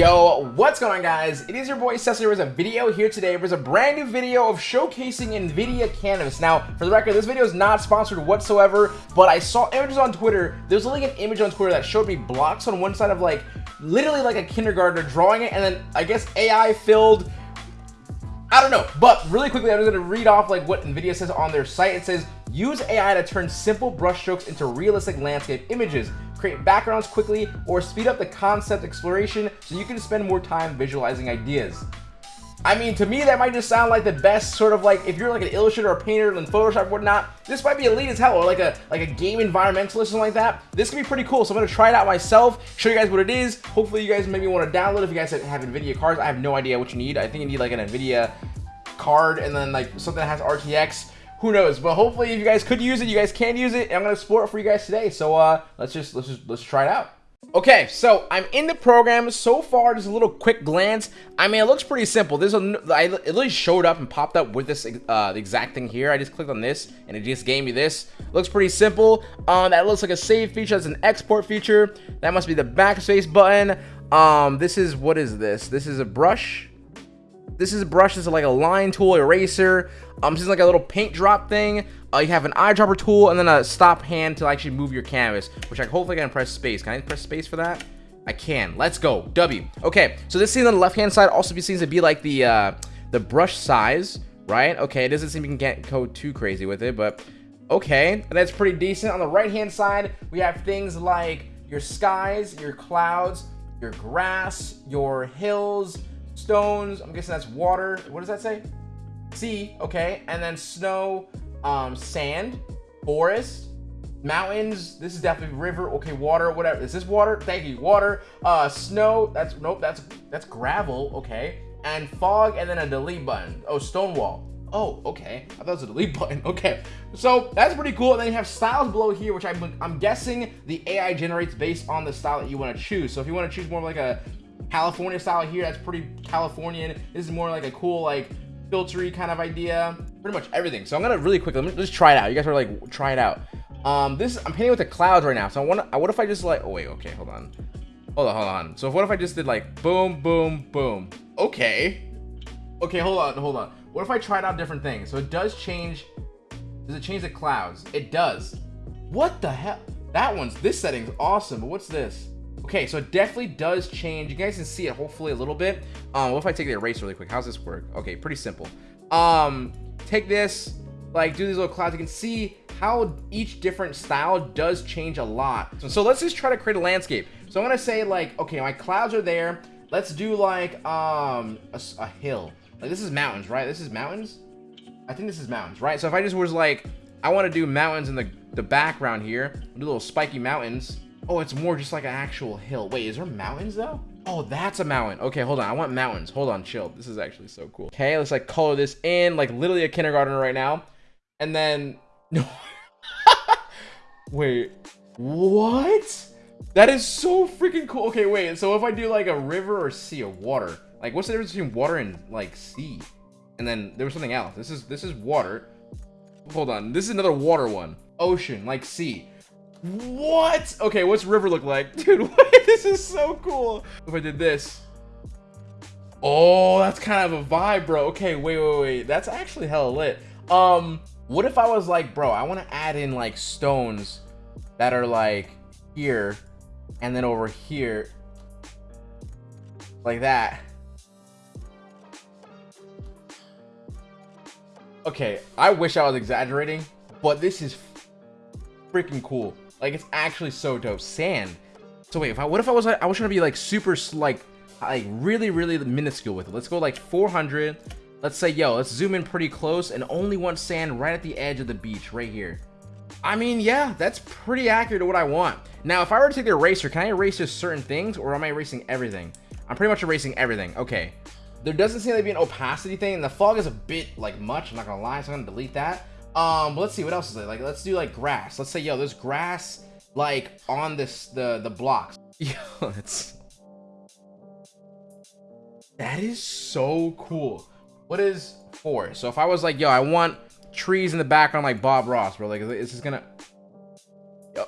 Yo, what's going on guys? It is your boy Cecily. There's a video here today. There's a brand new video of showcasing NVIDIA Canvas. Now, for the record, this video is not sponsored whatsoever, but I saw images on Twitter. There's like an image on Twitter that showed me blocks on one side of like, literally like a kindergartner drawing it, and then I guess AI filled I don't know, but really quickly, I'm just gonna read off like what NVIDIA says on their site. It says, use AI to turn simple brushstrokes into realistic landscape images, create backgrounds quickly, or speed up the concept exploration so you can spend more time visualizing ideas. I mean, to me, that might just sound like the best sort of like, if you're like an illustrator or painter in Photoshop or whatnot, this might be elite as hell, or like a like a game environmentalist or something like that. This can be pretty cool, so I'm gonna try it out myself, show you guys what it is. Hopefully you guys maybe want to download if you guys have NVIDIA cards. I have no idea what you need. I think you need like an NVIDIA card and then like something that has RTX. Who knows? But hopefully if you guys could use it, you guys can use it, and I'm gonna explore it for you guys today. So uh, let's just let's just let's try it out. Okay, so I'm in the program. So far, just a little quick glance. I mean, it looks pretty simple. There's a, I, it literally showed up and popped up with this uh, exact thing here. I just clicked on this, and it just gave me this. Looks pretty simple. Um, that looks like a save feature. That's an export feature. That must be the backspace button. Um, this is what is this? This is a brush. This is a brush. This is like a line tool, eraser. Um, this is like a little paint drop thing. Uh, you have an eyedropper tool and then a stop hand to actually move your canvas, which I hopefully can press space. Can I press space for that? I can. Let's go. W. Okay, so this scene on the left-hand side also seems to be like the uh, the brush size, right? Okay, it doesn't seem you can get go too crazy with it, but okay, that's pretty decent. On the right-hand side, we have things like your skies, your clouds, your grass, your hills, stones. I'm guessing that's water. What does that say? Sea. Okay, and then snow, um, sand, forest, mountains. This is definitely river. Okay, water, whatever. Is this water? Thank you. Water, uh, snow. That's nope. That's that's gravel. Okay, and fog, and then a delete button. Oh, Stonewall. Oh, okay. I thought it was a delete button. Okay, so that's pretty cool. And then you have styles below here, which I'm, I'm guessing the AI generates based on the style that you want to choose. So if you want to choose more like a California style here, that's pretty Californian. This is more like a cool like filtery kind of idea. Pretty much everything. So I'm gonna really quickly let me just try it out. You guys are like try it out. Um, this I'm painting with the clouds right now. So I wanna, What if I just like? Oh wait. Okay. Hold on. Hold on. Hold on. So what if I just did like boom, boom, boom? Okay. Okay. Hold on. Hold on. What if I tried out different things? So it does change. Does it change the clouds? It does. What the hell? That one's this setting's awesome. But what's this? Okay, so it definitely does change. You guys can see it hopefully a little bit. Um, what if I take the eraser really quick? How's this work? Okay, pretty simple. Um, take this, like do these little clouds. You can see how each different style does change a lot. So, so let's just try to create a landscape. So I'm gonna say like, okay, my clouds are there. Let's do like um a, a hill. Like this is mountains, right? This is mountains. I think this is mountains, right? So if I just was like, I want to do mountains in the the background here, do little spiky mountains. Oh, it's more just like an actual hill. Wait, is there mountains though? Oh, that's a mountain. Okay, hold on. I want mountains. Hold on, chill. This is actually so cool. Okay, let's like color this in like literally a kindergartner right now. And then, no. wait, what? That is so freaking cool. Okay, wait. So if I do like a river or sea or water, like what's the difference between water and like sea? And then there was something else. This is this is water. Hold on. This is another water one. Ocean, like sea. What? Okay, what's river look like? Dude, wait, this is so cool. If I did this. Oh, that's kind of a vibe, bro. Okay, wait, wait, wait. That's actually hella lit. Um, what if I was like, bro, I want to add in like stones that are like here and then over here like that. Okay, I wish I was exaggerating, but this is freaking cool. Like it's actually so dope. Sand. So wait, if I what if I was I was trying to be like super like like really really minuscule with it. Let's go like 400. Let's say yo, let's zoom in pretty close and only want sand right at the edge of the beach right here. I mean, yeah, that's pretty accurate to what I want. Now, if I were to take the eraser, can I erase just certain things or am I erasing everything? I'm pretty much erasing everything. Okay. There doesn't seem to be an opacity thing and the fog is a bit like much, I'm not gonna lie, so I'm gonna delete that. Um, let's see what else is there. Like, let's do like grass. Let's say, yo, there's grass like on this the the blocks. Yo, it's that is so cool. What is four? So if I was like, yo, I want trees in the background like Bob Ross, bro. Like, is this gonna? Yo,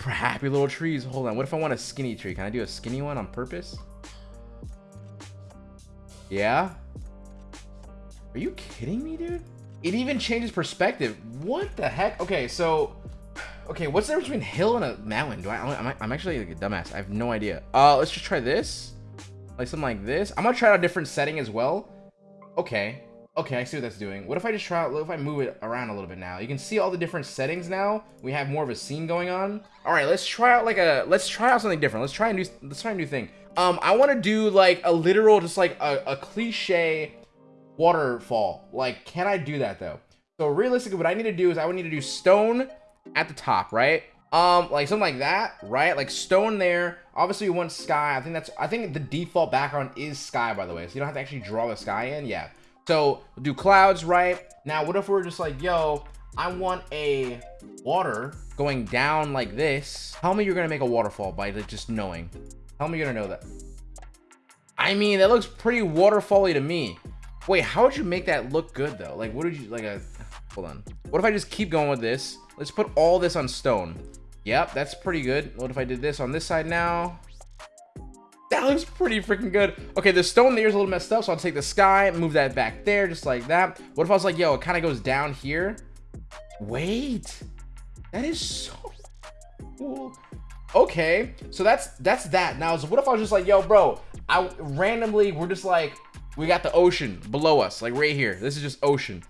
happy little trees. Hold on. What if I want a skinny tree? Can I do a skinny one on purpose? Yeah? Are you kidding me, dude? It even changes perspective. What the heck? Okay, so... Okay, what's the difference between hill and a mountain? Do I... I'm, I'm actually like a dumbass. I have no idea. Uh, let's just try this. Like something like this. I'm gonna try out a different setting as well. Okay. Okay, I see what that's doing. What if I just try out... If I move it around a little bit now? You can see all the different settings now. We have more of a scene going on. All right, let's try out like a... Let's try out something different. Let's try a new... Let's try a new thing. Um, I want to do like a literal, just like a, a cliche waterfall. Like, can I do that though? So realistically, what I need to do is I would need to do stone at the top, right? Um, like something like that, right? Like stone there. Obviously, we want sky. I think that's. I think the default background is sky, by the way. So you don't have to actually draw the sky in. Yeah. So we'll do clouds, right? Now, what if we're just like, yo, I want a water going down like this. Tell me you're gonna make a waterfall by just knowing. Tell me you're gonna know that. I mean, that looks pretty waterfally to me. Wait, how would you make that look good though? Like, what did you like? A hold on. What if I just keep going with this? Let's put all this on stone. Yep, that's pretty good. What if I did this on this side now? That looks pretty freaking good. Okay, the stone there is a little messed up, so I'll take the sky, move that back there, just like that. What if I was like, yo, it kind of goes down here? Wait, that is so cool. Okay, so that's that's that. Now, so what if I was just like, yo, bro, I randomly, we're just like, we got the ocean below us, like right here. This is just ocean.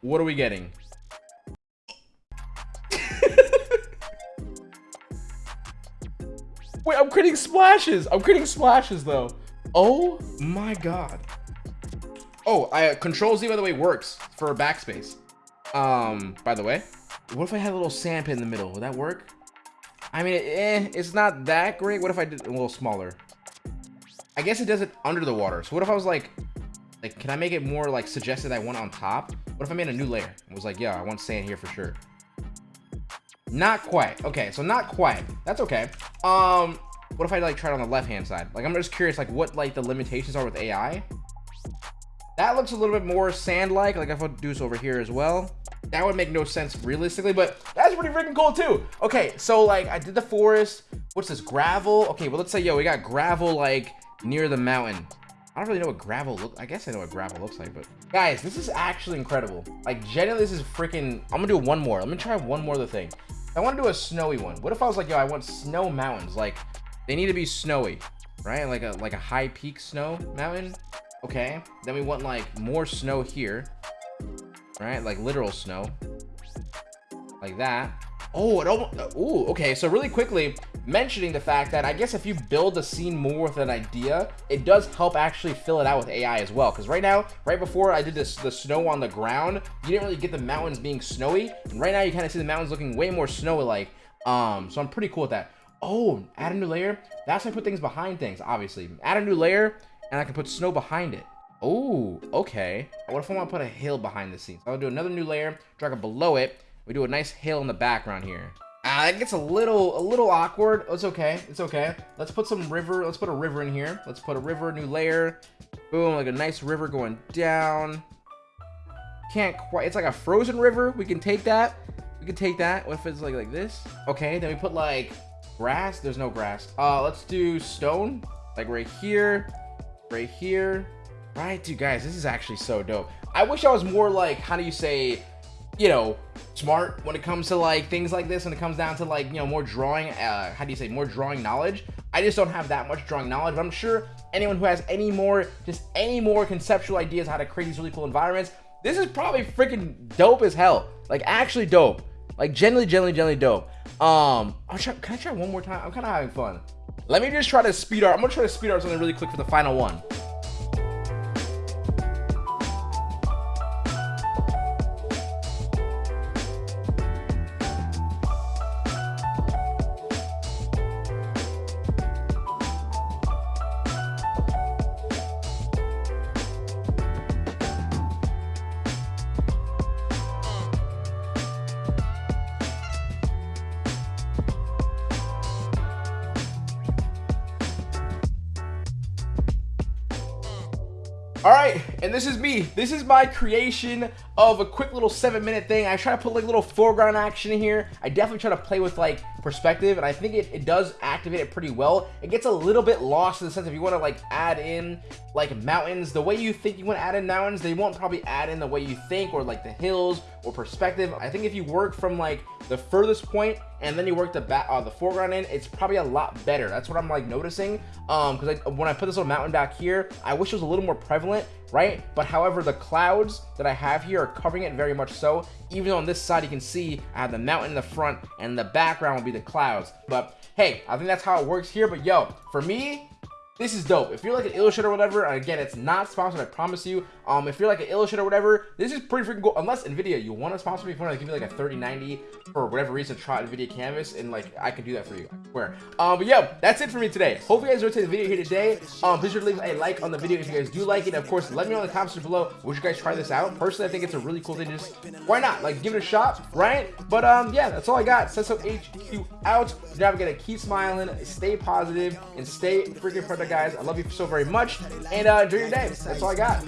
What are we getting? Wait, I'm creating splashes. I'm creating splashes though. Oh my god. Oh, I uh, Control Z by the way works for backspace. Um, by the way, what if I had a little sand pit in the middle? Would that work? I mean, eh, it's not that great. What if I did a little smaller? I guess it does it under the water. So what if I was like, like, can I make it more like suggested I want on top? What if I made a new layer and was like, yeah, I want sand here for sure. Not quite. Okay, so not quite. That's okay. Um, what if I like try it on the left hand side? Like, I'm just curious, like, what like the limitations are with AI. That looks a little bit more sand-like. Like, if I do this over here as well, that would make no sense realistically, but that's pretty freaking cool too. Okay, so like, I did the forest. What's this gravel? Okay, well, let's say, yo, we got gravel like near the mountain. I don't really know what gravel look. I guess I know what gravel looks like, but guys, this is actually incredible. Like, genuinely, this is freaking. I'm gonna do one more. Let me try one more other thing. I want to do a snowy one. What if I was like, yo, I want snow mountains. Like, they need to be snowy, right? Like a like a high peak snow mountain. Okay. Then we want like more snow here, right? Like literal snow, like that. Oh, it almost. Ooh, okay. So really quickly, mentioning the fact that I guess if you build the scene more with an idea, it does help actually fill it out with AI as well. Because right now, right before I did this, the snow on the ground, you didn't really get the mountains being snowy. And right now, you kind of see the mountains looking way more snowy-like. Um, so I'm pretty cool with that. Oh, add a new layer. That's how I put things behind things, obviously. Add a new layer, and I can put snow behind it. Oh, okay. What if I want to put a hill behind the scene? So I'll do another new layer, drag it below it. We do a nice hill in the background here. That gets a little, a little awkward. It's okay. It's okay. Let's put some river. Let's put a river in here. Let's put a river, new layer. Boom, like a nice river going down. Can't quite. It's like a frozen river. We can take that. We can take that. What if it's like like this? Okay, then we put like grass. There's no grass. Uh, let's do stone. Like right here, right here. Right, dude, guys, this is actually so dope. I wish I was more like, how do you say, you know, smart when it comes to like things like this when it comes down to like, you know, more drawing, uh, how do you say, more drawing knowledge. I just don't have that much drawing knowledge, but I'm sure anyone who has any more, just any more conceptual ideas how to create these really cool environments, this is probably freaking dope as hell. Like actually dope. Like genuinely, genuinely, genuinely dope. Um, I'll try, can I try one more time? I'm kind of having fun. Let me just try to speed art. I'm gonna try to speed art something really quick for the final one. All right, and this is me. This is my creation. of a quick little seven minute thing. I try to put like a little foreground action in here. I definitely try to play with like perspective and I think it, it does activate it pretty well. It gets a little bit lost in the sense if you want to like add in like mountains, the way you think you want to add in mountains, they won't probably add in the way you think or like the hills or perspective. I think if you work from like the furthest point and then you work the back uh, the foreground in, it's probably a lot better. That's what I'm like noticing. Um, because when I put this little mountain back here, I wish it was a little more prevalent, right? But however, the clouds that I have here are covering it very much so. Even on this side, you can see I have the mountain in the front and the background will be the clouds. But hey, I think that's how it works here. But yo, for me, this is dope. If you're like an illustrator or whatever, and again, it's not sponsored, I promise you. Um, if you're like an illustrator or whatever, this is pretty freaking cool. Unless NVIDIA, you want to sponsor me, if you want to give me like a 3090 for whatever reason, try NVIDIA Canvas, and like, I can do that for you, swear. Um, but yeah, that's it for me today. Hope you guys enjoyed the video here today. Um, please sure to leave a like on the video if you guys do like it. Of course, let me know in the comments below, would you guys try this out? Personally, I think it's a really cool thing. Just, why not? Like, give it a shot, right? But um, yeah, that's all I got. Sesso HQ out. Not forget to keep smiling, stay positive, and stay freaking productive, guys. I love you so very much. And uh, enjoy your day. That's all I got.